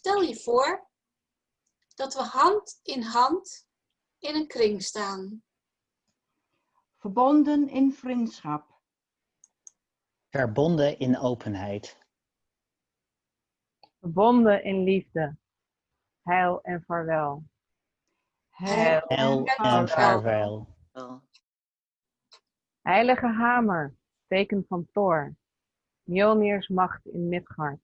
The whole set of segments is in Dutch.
Stel je voor dat we hand in hand in een kring staan. Verbonden in vriendschap. Verbonden in openheid. Verbonden in liefde. Heil en vaarwel. Heil Heil en vaarwel. Heilige hamer, teken van Thor. Mjolnirs macht in Midgard.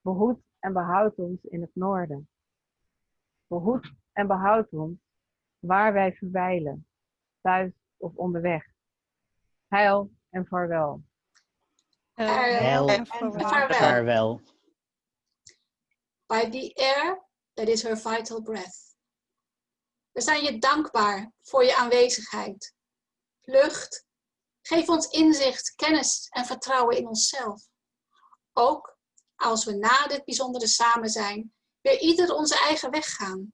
Behoed en behoud ons in het noorden. Behoed en behoud ons waar wij verwijlen, thuis of onderweg. Heil en vaarwel. Heil en vaarwel. By the air that is her vital breath. We zijn je dankbaar voor je aanwezigheid. Lucht, geef ons inzicht, kennis en vertrouwen in onszelf. Ook als we na dit bijzondere samen zijn, weer ieder onze eigen weg gaan.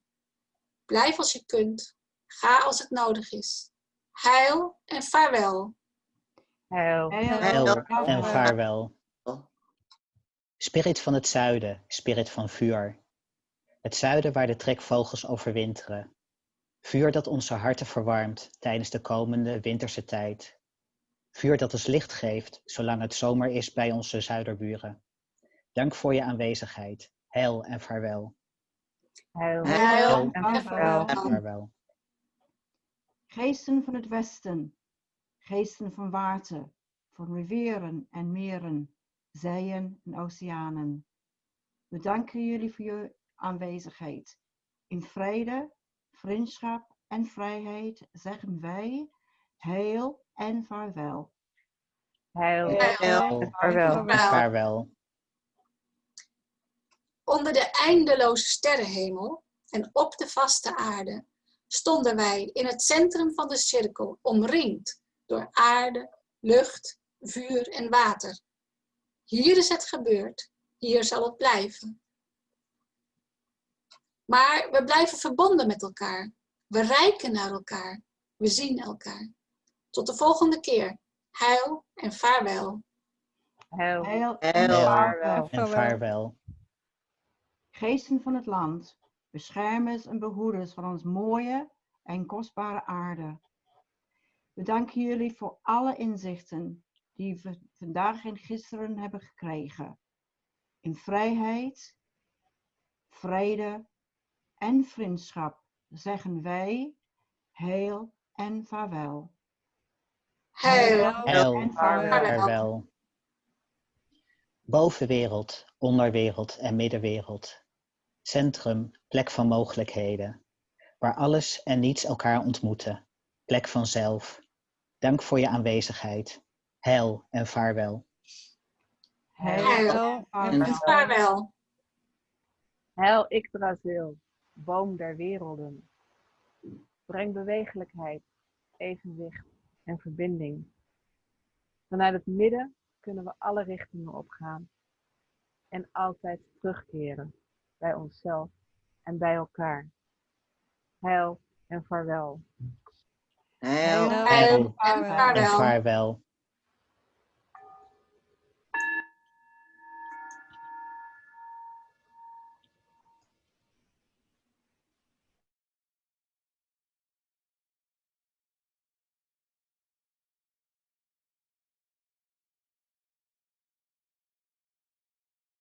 Blijf als je kunt, ga als het nodig is. Heil en vaarwel. Heil. Heil en vaarwel. Spirit van het zuiden, spirit van vuur. Het zuiden waar de trekvogels overwinteren. Vuur dat onze harten verwarmt tijdens de komende winterse tijd. Vuur dat ons licht geeft zolang het zomer is bij onze zuiderburen. Dank voor je aanwezigheid. Heil en vaarwel. Heil. Heil en vaarwel. Geesten van het westen. Geesten van water. Van rivieren en meren. Zeeën en oceanen. We danken jullie voor je aanwezigheid. In vrede, vriendschap en vrijheid zeggen wij heil en vaarwel. Heil. Heil en vaarwel. En vaarwel. Onder de eindeloze sterrenhemel en op de vaste aarde stonden wij in het centrum van de cirkel, omringd door aarde, lucht, vuur en water. Hier is het gebeurd, hier zal het blijven. Maar we blijven verbonden met elkaar. We reiken naar elkaar. We zien elkaar. Tot de volgende keer. Heil en vaarwel. Heil. Heil en Heil. vaarwel. En vaarwel. Geesten van het land, beschermers en behoeders van ons mooie en kostbare aarde. We danken jullie voor alle inzichten die we vandaag en gisteren hebben gekregen. In vrijheid, vrede en vriendschap zeggen wij heil en vaarwel. Heil Heil en vaarwel. Bovenwereld, onderwereld en middenwereld. Centrum, plek van mogelijkheden. Waar alles en niets elkaar ontmoeten. Plek van zelf. Dank voor je aanwezigheid. Heil en vaarwel. Heil en en vaarwel. Heil Yggdrasil, boom der werelden. Breng bewegelijkheid, evenwicht en verbinding. Vanuit het midden kunnen we alle richtingen opgaan en altijd terugkeren bij onszelf en bij elkaar. Heil en vaarwel. Heil Heil en En vaarwel. vaarwel.